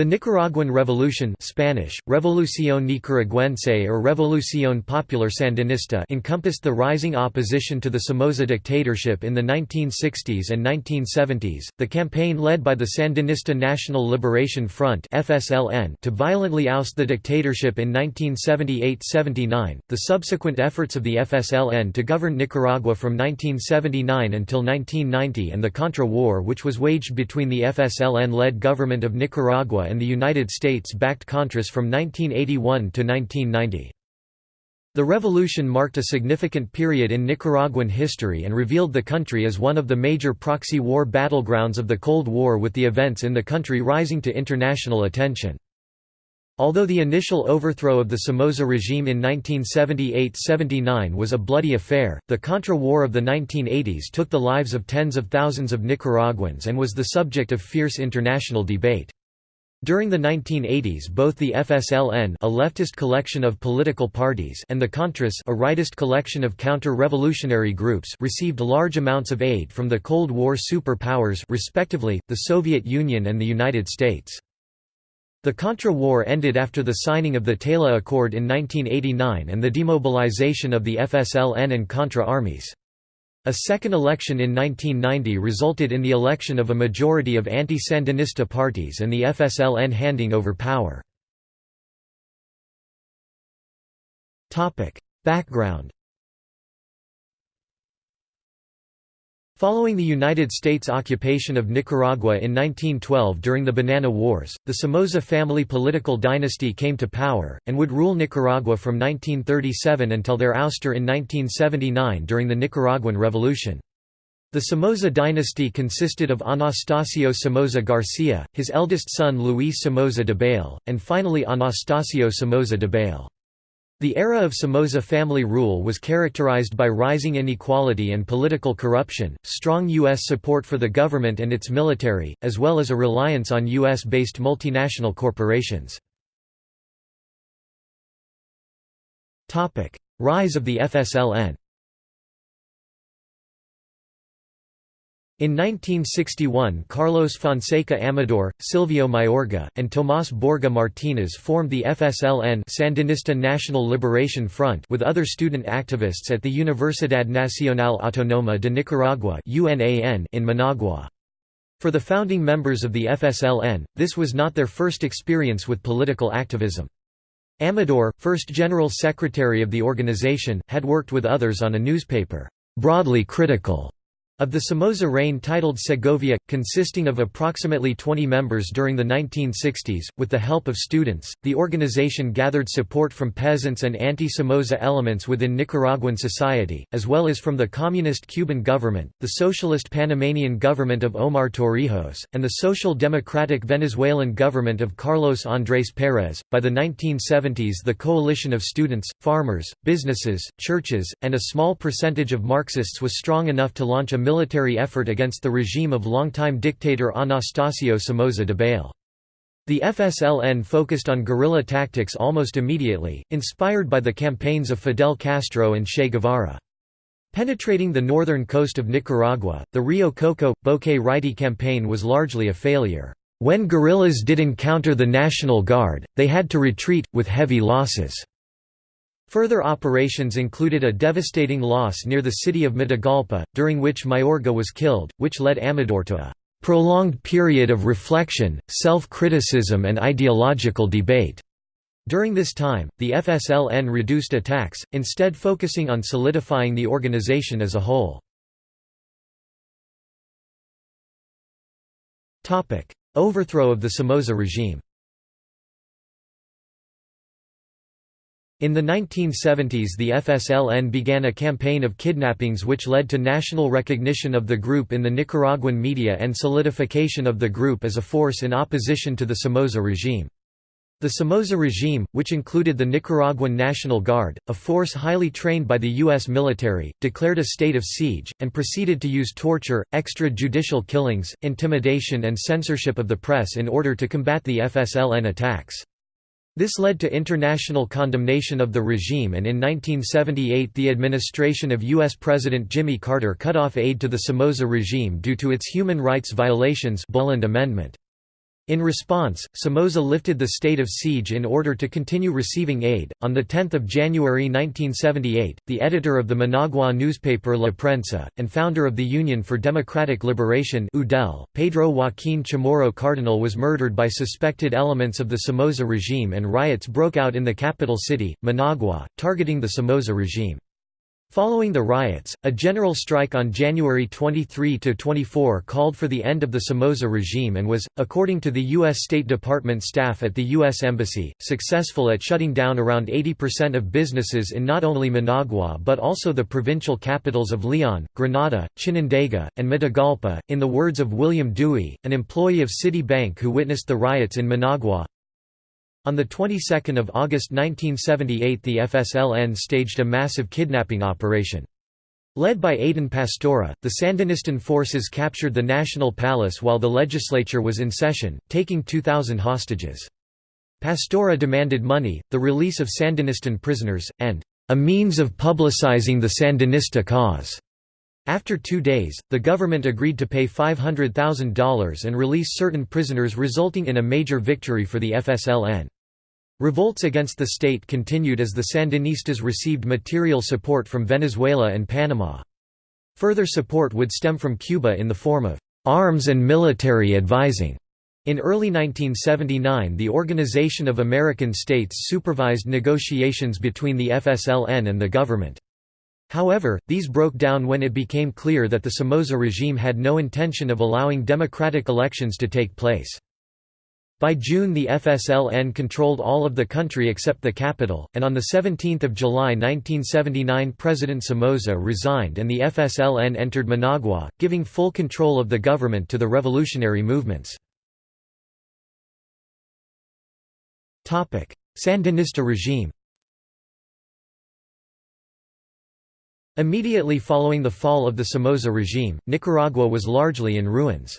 The Nicaraguan Revolution Spanish, Revolución Nicaragüense or Revolución Popular Sandinista encompassed the rising opposition to the Somoza dictatorship in the 1960s and 1970s, the campaign led by the Sandinista National Liberation Front FSLN to violently oust the dictatorship in 1978–79, the subsequent efforts of the FSLN to govern Nicaragua from 1979 until 1990 and the Contra War which was waged between the FSLN-led government of Nicaragua and the United States-backed Contras from 1981 to 1990. The revolution marked a significant period in Nicaraguan history and revealed the country as one of the major proxy war battlegrounds of the Cold War with the events in the country rising to international attention. Although the initial overthrow of the Somoza regime in 1978–79 was a bloody affair, the Contra War of the 1980s took the lives of tens of thousands of Nicaraguans and was the subject of fierce international debate. During the 1980s both the FSLN a leftist collection of political parties and the Contras a rightist collection of counter-revolutionary groups received large amounts of aid from the Cold War superpowers respectively, the Soviet Union and the United States. The Contra War ended after the signing of the Tela Accord in 1989 and the demobilization of the FSLN and Contra armies. A second election in 1990 resulted in the election of a majority of anti-Sandinista parties and the FSLN handing over power. Background Following the United States occupation of Nicaragua in 1912 during the Banana Wars, the Somoza family political dynasty came to power, and would rule Nicaragua from 1937 until their ouster in 1979 during the Nicaraguan Revolution. The Somoza dynasty consisted of Anastasio Somoza Garcia, his eldest son Luis Somoza Debayle, and finally Anastasio Somoza Debayle. The era of Somoza family rule was characterized by rising inequality and political corruption, strong U.S. support for the government and its military, as well as a reliance on U.S.-based multinational corporations. Rise of the FSLN In 1961 Carlos Fonseca Amador, Silvio Mayorga, and Tomás Borge Martínez formed the FSLN Sandinista National Liberation Front with other student activists at the Universidad Nacional Autónoma de Nicaragua in Managua. For the founding members of the FSLN, this was not their first experience with political activism. Amador, first general secretary of the organization, had worked with others on a newspaper, broadly critical of the Somoza reign titled Segovia, consisting of approximately 20 members during the 1960s, with the help of students, the organization gathered support from peasants and anti-Somoza elements within Nicaraguan society, as well as from the communist Cuban government, the socialist Panamanian government of Omar Torrijos, and the social democratic Venezuelan government of Carlos Andrés Pérez. By the 1970s the coalition of students, farmers, businesses, churches, and a small percentage of Marxists was strong enough to launch a military effort against the regime of longtime dictator Anastasio Somoza Debayle. The FSLN focused on guerrilla tactics almost immediately, inspired by the campaigns of Fidel Castro and Che Guevara. Penetrating the northern coast of Nicaragua, the Rio Coco – Bocay Raití campaign was largely a failure. When guerrillas did encounter the National Guard, they had to retreat, with heavy losses. Further operations included a devastating loss near the city of Matagalpa, during which Mayorga was killed, which led Amador to a prolonged period of reflection, self-criticism and ideological debate. During this time, the FSLN reduced attacks, instead focusing on solidifying the organization as a whole. Overthrow of the Somoza regime In the 1970s the FSLN began a campaign of kidnappings which led to national recognition of the group in the Nicaraguan media and solidification of the group as a force in opposition to the Somoza regime. The Somoza regime, which included the Nicaraguan National Guard, a force highly trained by the U.S. military, declared a state of siege, and proceeded to use torture, extrajudicial killings, intimidation and censorship of the press in order to combat the FSLN attacks. This led to international condemnation of the regime and in 1978 the administration of U.S. President Jimmy Carter cut off aid to the Somoza regime due to its human rights violations Boland Amendment. In response, Somoza lifted the state of siege in order to continue receiving aid. On the 10th of January 1978, the editor of the Managua newspaper La Prensa and founder of the Union for Democratic Liberation (UDEL), Pedro Joaquín Chamorro Cardenal was murdered by suspected elements of the Somoza regime and riots broke out in the capital city, Managua, targeting the Somoza regime. Following the riots, a general strike on January 23–24 called for the end of the Somoza regime and was, according to the U.S. State Department staff at the U.S. Embassy, successful at shutting down around 80% of businesses in not only Managua but also the provincial capitals of Leon, Granada, Chinandega, and Matagalpa. In the words of William Dewey, an employee of Citibank who witnessed the riots in Managua, on the 22nd of August 1978 the FSLN staged a massive kidnapping operation. Led by Edén Pastora, the Sandinistan forces captured the National Palace while the legislature was in session, taking 2,000 hostages. Pastora demanded money, the release of Sandinistan prisoners, and a means of publicizing the Sandinista cause. After two days, the government agreed to pay $500,000 and release certain prisoners resulting in a major victory for the FSLN. Revolts against the state continued as the Sandinistas received material support from Venezuela and Panama. Further support would stem from Cuba in the form of arms and military advising. In early 1979 the Organization of American States supervised negotiations between the FSLN and the government. However, these broke down when it became clear that the Somoza regime had no intention of allowing democratic elections to take place. By June the FSLN controlled all of the country except the capital, and on 17 July 1979 President Somoza resigned and the FSLN entered Managua, giving full control of the government to the revolutionary movements. Sandinista regime Immediately following the fall of the Somoza regime, Nicaragua was largely in ruins.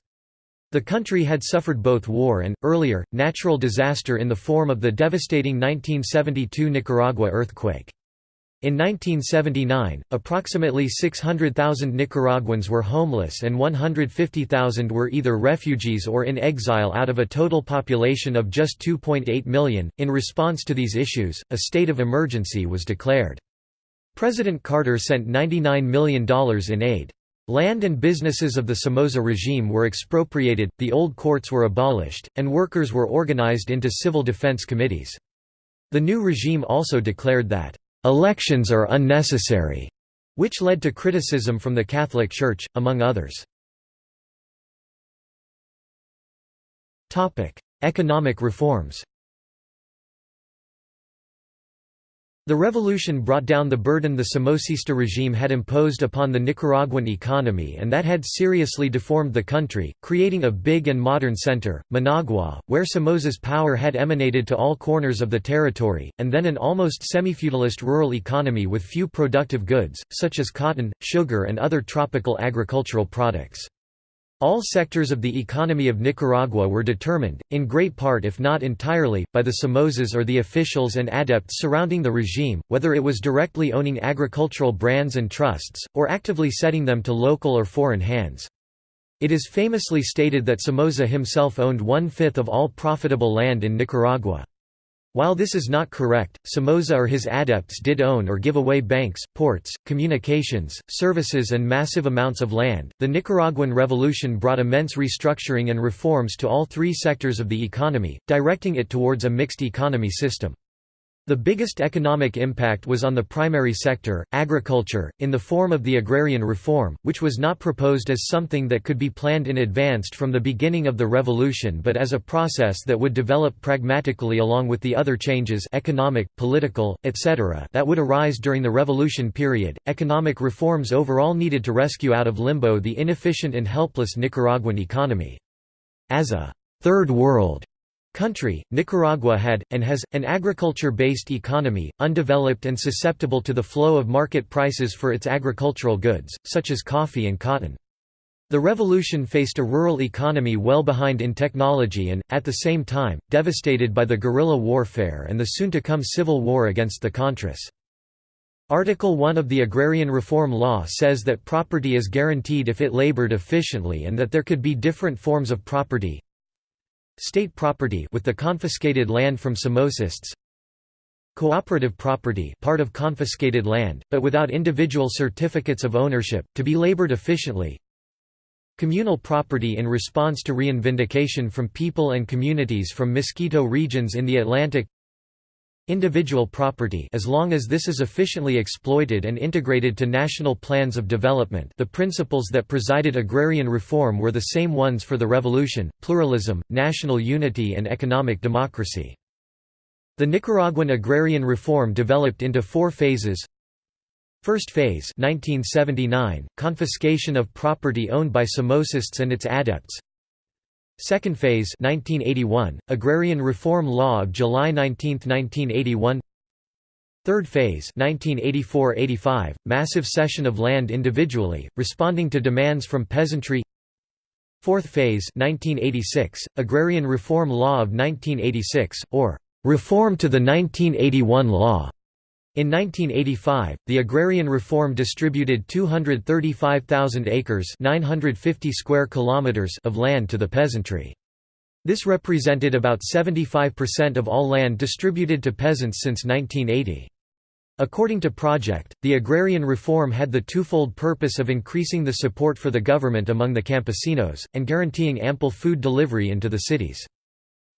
The country had suffered both war and, earlier, natural disaster in the form of the devastating 1972 Nicaragua earthquake. In 1979, approximately 600,000 Nicaraguans were homeless and 150,000 were either refugees or in exile out of a total population of just 2.8 million. In response to these issues, a state of emergency was declared. President Carter sent $99 million in aid. Land and businesses of the Somoza regime were expropriated, the old courts were abolished, and workers were organized into civil defense committees. The new regime also declared that, "...elections are unnecessary", which led to criticism from the Catholic Church, among others. Economic reforms The revolution brought down the burden the Somocista regime had imposed upon the Nicaraguan economy and that had seriously deformed the country, creating a big and modern center, Managua, where Somoza's power had emanated to all corners of the territory, and then an almost semi-feudalist rural economy with few productive goods, such as cotton, sugar and other tropical agricultural products. All sectors of the economy of Nicaragua were determined, in great part if not entirely, by the Somozas or the officials and adepts surrounding the regime, whether it was directly owning agricultural brands and trusts, or actively setting them to local or foreign hands. It is famously stated that Somoza himself owned one-fifth of all profitable land in Nicaragua. While this is not correct, Somoza or his adepts did own or give away banks, ports, communications, services, and massive amounts of land. The Nicaraguan Revolution brought immense restructuring and reforms to all three sectors of the economy, directing it towards a mixed economy system. The biggest economic impact was on the primary sector, agriculture, in the form of the agrarian reform, which was not proposed as something that could be planned in advance from the beginning of the revolution but as a process that would develop pragmatically along with the other changes economic, political, etc. that would arise during the revolution period. Economic reforms overall needed to rescue out of limbo the inefficient and helpless Nicaraguan economy. As a third world country, Nicaragua had, and has, an agriculture-based economy, undeveloped and susceptible to the flow of market prices for its agricultural goods, such as coffee and cotton. The revolution faced a rural economy well behind in technology and, at the same time, devastated by the guerrilla warfare and the soon-to-come civil war against the Contras. Article 1 of the Agrarian Reform Law says that property is guaranteed if it labored efficiently and that there could be different forms of property, state property with the confiscated land from Samosists. Cooperative property part of confiscated land, but without individual certificates of ownership, to be labored efficiently. Communal property in response to reivindication from people and communities from Miskito regions in the Atlantic individual property as long as this is efficiently exploited and integrated to national plans of development. The principles that presided agrarian reform were the same ones for the revolution, pluralism, national unity and economic democracy. The Nicaraguan agrarian reform developed into four phases. First phase 1979, confiscation of property owned by Somosists and its adepts Second phase 1981, Agrarian Reform Law of July 19, 1981 Third phase 1984–85, massive cession of land individually, responding to demands from peasantry Fourth phase 1986, Agrarian Reform Law of 1986, or "...reform to the 1981 law." In 1985, the agrarian reform distributed 235,000 acres 950 square kilometers of land to the peasantry. This represented about 75% of all land distributed to peasants since 1980. According to Project, the agrarian reform had the twofold purpose of increasing the support for the government among the campesinos, and guaranteeing ample food delivery into the cities.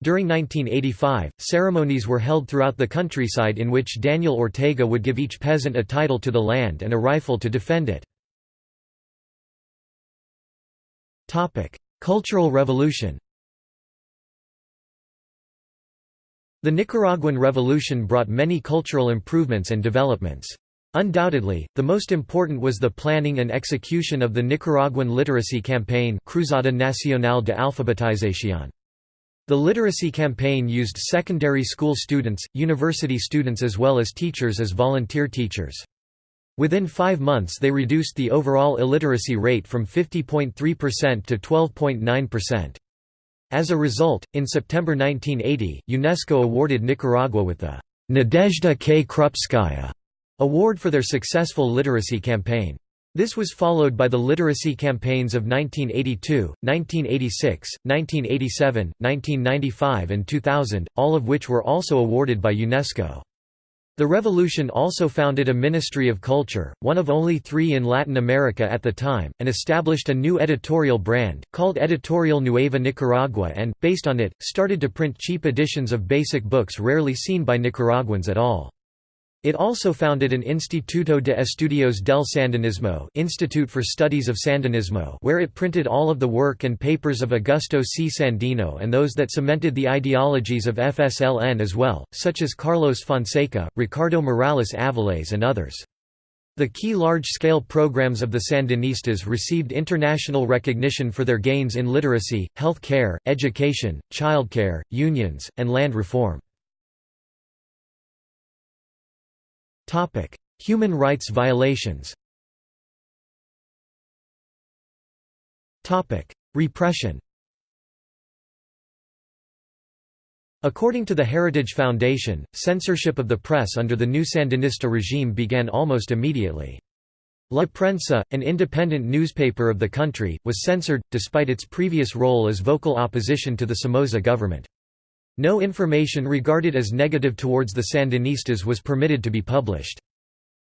During 1985, ceremonies were held throughout the countryside in which Daniel Ortega would give each peasant a title to the land and a rifle to defend it. Cultural Revolution The Nicaraguan Revolution brought many cultural improvements and developments. Undoubtedly, the most important was the planning and execution of the Nicaraguan literacy campaign Cruzada Nacional de Alfabetización. The literacy campaign used secondary school students, university students as well as teachers as volunteer teachers. Within five months they reduced the overall illiteracy rate from 50.3% to 12.9%. As a result, in September 1980, UNESCO awarded Nicaragua with the Nadezhda K. Krupskaya award for their successful literacy campaign. This was followed by the literacy campaigns of 1982, 1986, 1987, 1995 and 2000, all of which were also awarded by UNESCO. The revolution also founded a Ministry of Culture, one of only three in Latin America at the time, and established a new editorial brand, called Editorial Nueva Nicaragua and, based on it, started to print cheap editions of basic books rarely seen by Nicaraguans at all. It also founded an Instituto de Estudios del Sandinismo Institute for Studies of Sandinismo where it printed all of the work and papers of Augusto C. Sandino and those that cemented the ideologies of FSLN as well, such as Carlos Fonseca, Ricardo Morales Aviles and others. The key large-scale programs of the Sandinistas received international recognition for their gains in literacy, health care, education, childcare, unions, and land reform. Topic: Human rights violations. Topic: Repression. According to the Heritage Foundation, censorship of the press under the new Sandinista regime began almost immediately. La Prensa, an independent newspaper of the country, was censored, despite its previous role as vocal opposition to the Somoza government. No information regarded as negative towards the Sandinistas was permitted to be published.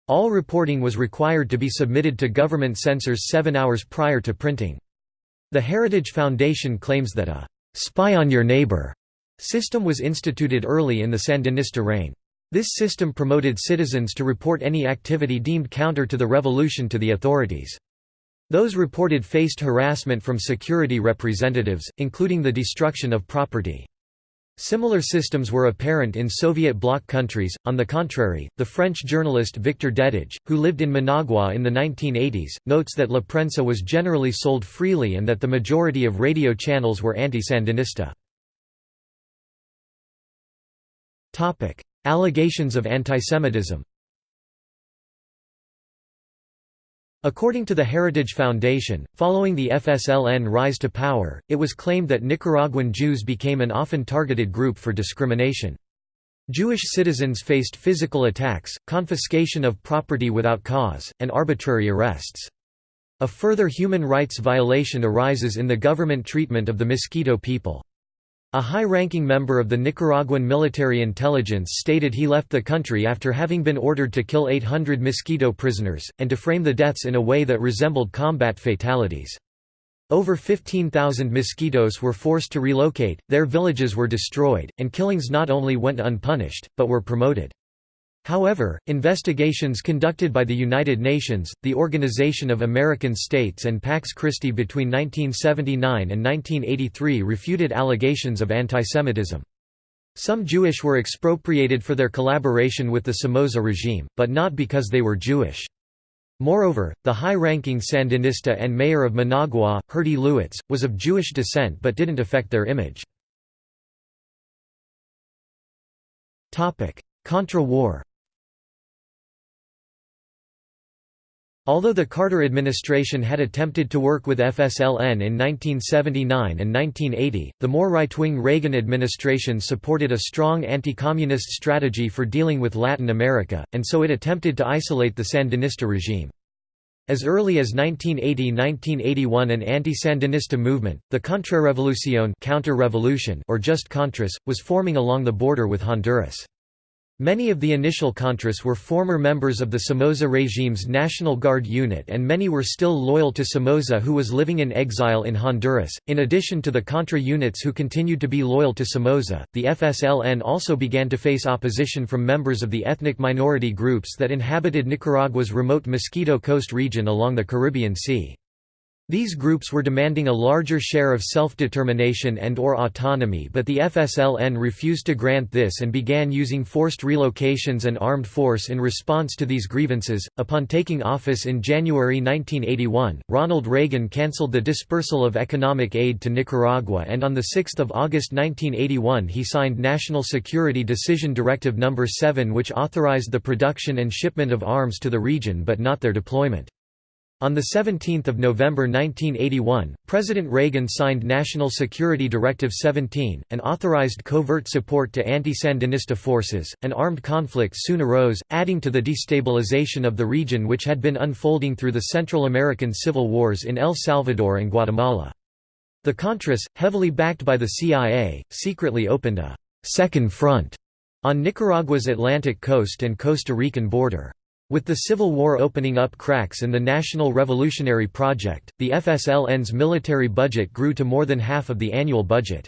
All reporting was required to be submitted to government censors seven hours prior to printing. The Heritage Foundation claims that a «spy on your neighbor» system was instituted early in the Sandinista reign. This system promoted citizens to report any activity deemed counter to the revolution to the authorities. Those reported faced harassment from security representatives, including the destruction of property. Similar systems were apparent in Soviet bloc countries. On the contrary, the French journalist Victor Dedage, who lived in Managua in the 1980s, notes that La Prensa was generally sold freely and that the majority of radio channels were anti-Sandinista. Allegations of antisemitism According to the Heritage Foundation, following the FSLN rise to power, it was claimed that Nicaraguan Jews became an often targeted group for discrimination. Jewish citizens faced physical attacks, confiscation of property without cause, and arbitrary arrests. A further human rights violation arises in the government treatment of the Miskito people. A high-ranking member of the Nicaraguan military intelligence stated he left the country after having been ordered to kill 800 Miskito prisoners, and to frame the deaths in a way that resembled combat fatalities. Over 15,000 Miskitos were forced to relocate, their villages were destroyed, and killings not only went unpunished, but were promoted. However, investigations conducted by the United Nations, the Organization of American States and Pax Christi between 1979 and 1983 refuted allegations of antisemitism. Some Jewish were expropriated for their collaboration with the Somoza regime, but not because they were Jewish. Moreover, the high-ranking Sandinista and mayor of Managua, Herty Lewites, was of Jewish descent but didn't affect their image. Contra War Although the Carter administration had attempted to work with FSLN in 1979 and 1980, the more right-wing Reagan administration supported a strong anti-communist strategy for dealing with Latin America, and so it attempted to isolate the Sandinista regime. As early as 1980–1981 an anti-Sandinista movement, the Contrarrevolución counter-revolution or just Contras, was forming along the border with Honduras. Many of the initial Contras were former members of the Somoza regime's National Guard unit and many were still loyal to Somoza who was living in exile in Honduras. In addition to the Contra units who continued to be loyal to Somoza, the FSLN also began to face opposition from members of the ethnic minority groups that inhabited Nicaragua's remote Mosquito Coast region along the Caribbean Sea. These groups were demanding a larger share of self-determination and or autonomy but the FSLN refused to grant this and began using forced relocations and armed force in response to these grievances. Upon taking office in January 1981, Ronald Reagan cancelled the dispersal of economic aid to Nicaragua and on 6 August 1981 he signed National Security Decision Directive No. 7 which authorized the production and shipment of arms to the region but not their deployment. On 17 November 1981, President Reagan signed National Security Directive 17, and authorized covert support to anti-Sandinista forces. An armed conflict soon arose, adding to the destabilization of the region which had been unfolding through the Central American civil wars in El Salvador and Guatemala. The Contras, heavily backed by the CIA, secretly opened a second front on Nicaragua's Atlantic coast and Costa Rican border. With the Civil War opening up cracks in the National Revolutionary Project, the FSLN's military budget grew to more than half of the annual budget.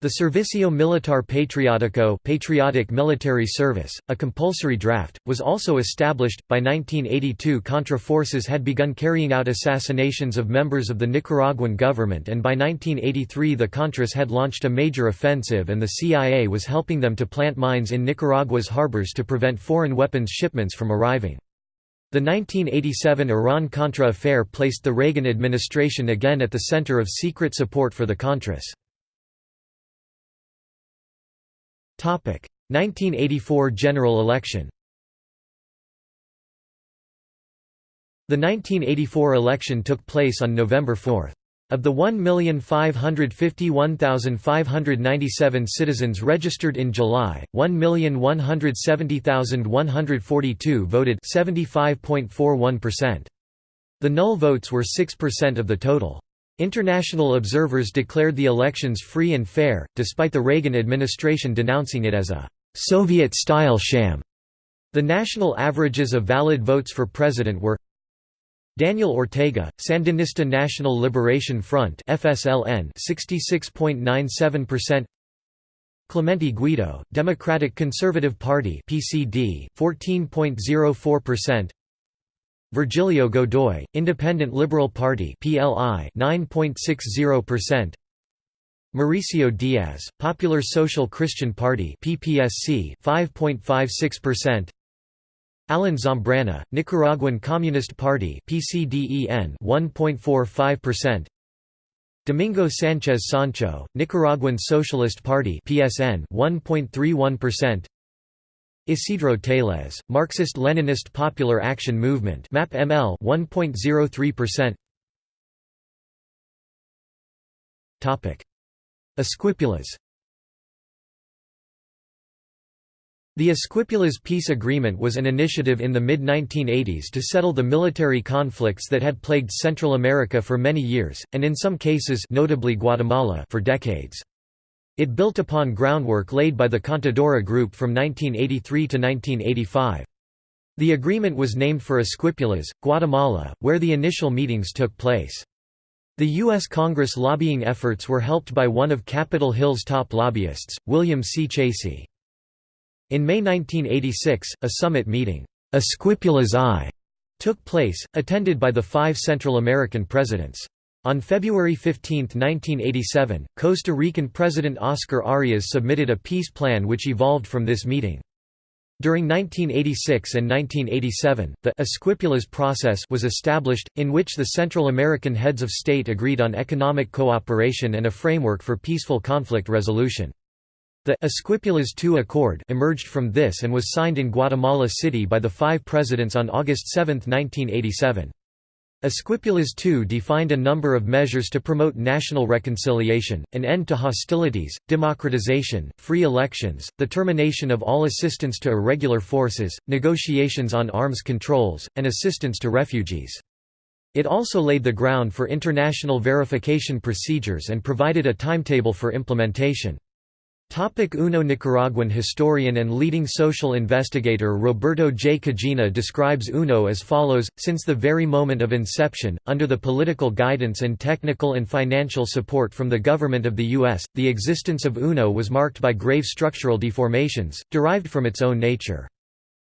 The Servicio Militar Patriótico patriotic military service, a compulsory draft, was also established. By 1982 Contra forces had begun carrying out assassinations of members of the Nicaraguan government and by 1983 the Contras had launched a major offensive and the CIA was helping them to plant mines in Nicaragua's harbors to prevent foreign weapons shipments from arriving. The 1987 Iran-Contra affair placed the Reagan administration again at the center of secret support for the Contras. 1984 general election The 1984 election took place on November 4. Of the 1,551,597 citizens registered in July, 1,170,142 voted 75.41%. The null votes were 6% of the total. International observers declared the elections free and fair, despite the Reagan administration denouncing it as a Soviet-style sham. The national averages of valid votes for president were Daniel Ortega, Sandinista National Liberation Front (FSLN) 66.97%. Clemente Guido, Democratic Conservative Party (PCD) 14.04%. Virgilio Godoy, Independent Liberal Party (PLI) 9.60%. Mauricio Diaz, Popular Social Christian Party (PPSC) 5.56%. Alan Zambrana, Nicaraguan Communist Party (PCDEN) 1.45%. Domingo Sanchez Sancho, Nicaraguan Socialist Party (PSN) 1.31%. Isidro Teles, Marxist-Leninist Popular Action Movement MAP ML 1.03%. Topic: Esquipulas. The Esquipulas Peace Agreement was an initiative in the mid-1980s to settle the military conflicts that had plagued Central America for many years, and in some cases notably Guatemala for decades. It built upon groundwork laid by the Contadora Group from 1983 to 1985. The agreement was named for Esquipulas, Guatemala, where the initial meetings took place. The U.S. Congress lobbying efforts were helped by one of Capitol Hill's top lobbyists, William C. Chasey. In May 1986, a summit meeting, Esquipulas I, took place, attended by the five Central American presidents. On February 15, 1987, Costa Rican President Oscar Arias submitted a peace plan which evolved from this meeting. During 1986 and 1987, the process was established, in which the Central American heads of state agreed on economic cooperation and a framework for peaceful conflict resolution. The Esquipulas II Accord emerged from this and was signed in Guatemala City by the five presidents on August 7, 1987. Esquipulas II defined a number of measures to promote national reconciliation, an end to hostilities, democratization, free elections, the termination of all assistance to irregular forces, negotiations on arms controls, and assistance to refugees. It also laid the ground for international verification procedures and provided a timetable for implementation. Topic UNO Nicaraguan historian and leading social investigator Roberto J. Cajina describes UNO as follows, since the very moment of inception, under the political guidance and technical and financial support from the government of the U.S., the existence of UNO was marked by grave structural deformations, derived from its own nature.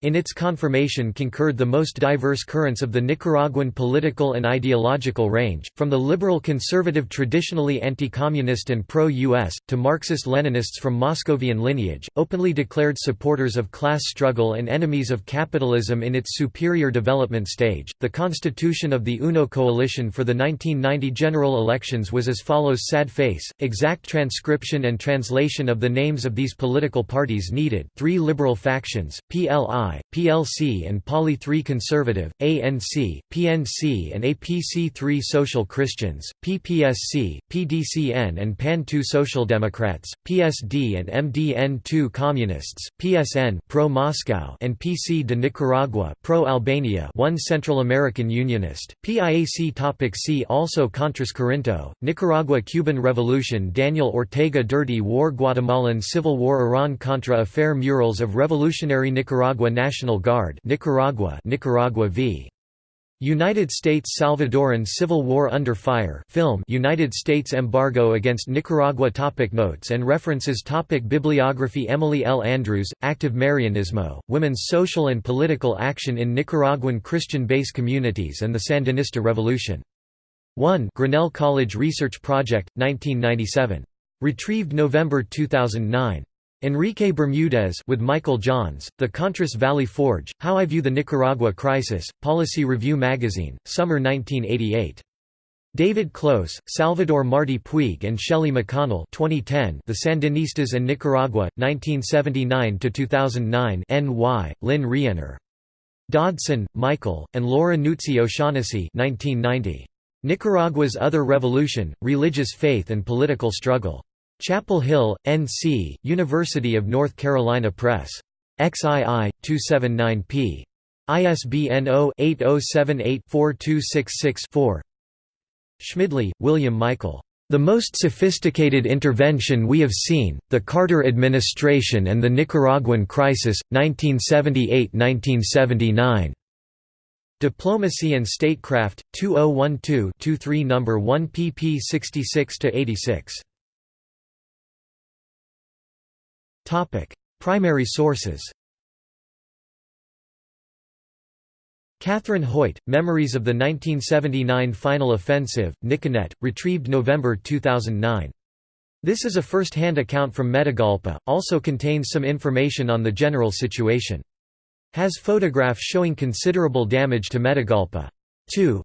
In its confirmation concurred the most diverse currents of the Nicaraguan political and ideological range, from the liberal-conservative traditionally anti-communist and pro-US, to Marxist-Leninists from Moscovian lineage, openly declared supporters of class struggle and enemies of capitalism in its superior development stage. The constitution of the UNO coalition for the 1990 general elections was as follows sad face, exact transcription and translation of the names of these political parties needed three liberal factions, PLI PLC and PALI 3 Conservative, ANC, PNC and APC 3 Social Christians, PPSC, PDCN and PAN 2 Social Democrats, PSD and MDN 2 Communists, PSN pro-Moscow and PC de Nicaragua pro-Albania 1 Central American Unionist, PIAC Topic See also Contras Corinto, Nicaragua Cuban Revolution Daniel Ortega Dirty War Guatemalan Civil War Iran-Contra Affair Murals of Revolutionary Nicaragua National Guard Nicaragua Nicaragua v. United States Salvadoran Civil War Under Fire film United States embargo against Nicaragua topic Notes and references topic Bibliography Emily L. Andrews, Active Marianismo, Women's Social and Political Action in Nicaraguan Christian Base Communities and the Sandinista Revolution. 1 Grinnell College Research Project, 1997. Retrieved November 2009. Enrique Bermudez with Michael Johns, The Contras Valley Forge, How I View the Nicaragua Crisis, Policy Review Magazine, Summer 1988. David Close, Salvador Marti Puig and Shelley McConnell 2010 The Sandinistas and Nicaragua, 1979–2009 N.Y., Lynne Rienner. Dodson, Michael, and Laura Nuzzi O'Shaughnessy 1990. Nicaragua's Other Revolution, Religious Faith and Political Struggle. Chapel Hill, N.C., University of North Carolina Press. XII, 279p. ISBN 0-8078-4266-4 Schmidli, William Michael. The most sophisticated intervention we have seen, the Carter Administration and the Nicaraguan Crisis, 1978–1979. Diplomacy and Statecraft, 2012-23 No. 1 pp 66–86. Primary sources Catherine Hoyt, Memories of the 1979 Final Offensive, Niconet, retrieved November 2009. This is a first-hand account from Matagalpa, also contains some information on the general situation. Has photographs showing considerable damage to Matagalpa. 2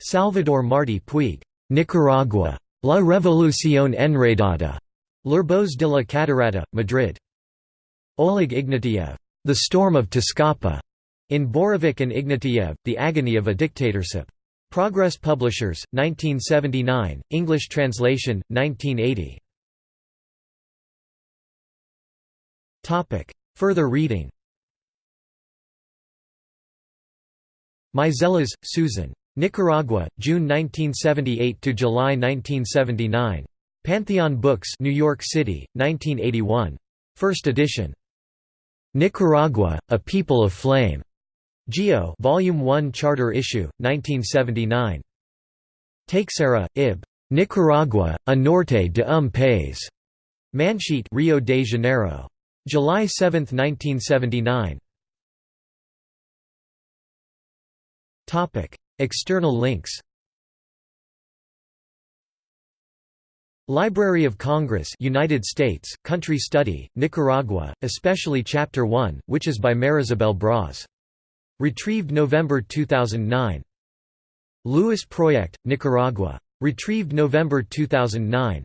Salvador Marti Puig, Nicaragua. La Revolución Enredada. L'Urbos de la Catarata, Madrid. Oleg Ignatiev, The Storm of Tezcapa, in Borovik and Ignatiev, The Agony of a Dictatorship. Progress Publishers, 1979, English translation, 1980. Further reading Meiselas, Susan. Nicaragua, June 1978 to July 1979. Pantheon Books New York City, 1981. First edition. Nicaragua, A People of Flame. Geo Volume 1 Charter Issue, 1979. Teixeira, Ib. Nicaragua, A Norte de um País. Manchete Rio de Janeiro. July 7, 1979. External links Library of Congress United States, Country Study, Nicaragua, especially Chapter 1, which is by Marisabel Bras. Retrieved November 2009. Lewis Project, Nicaragua. Retrieved November 2009.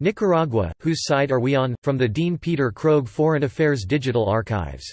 Nicaragua, Whose Side Are We On? From the Dean Peter Krogh Foreign Affairs Digital Archives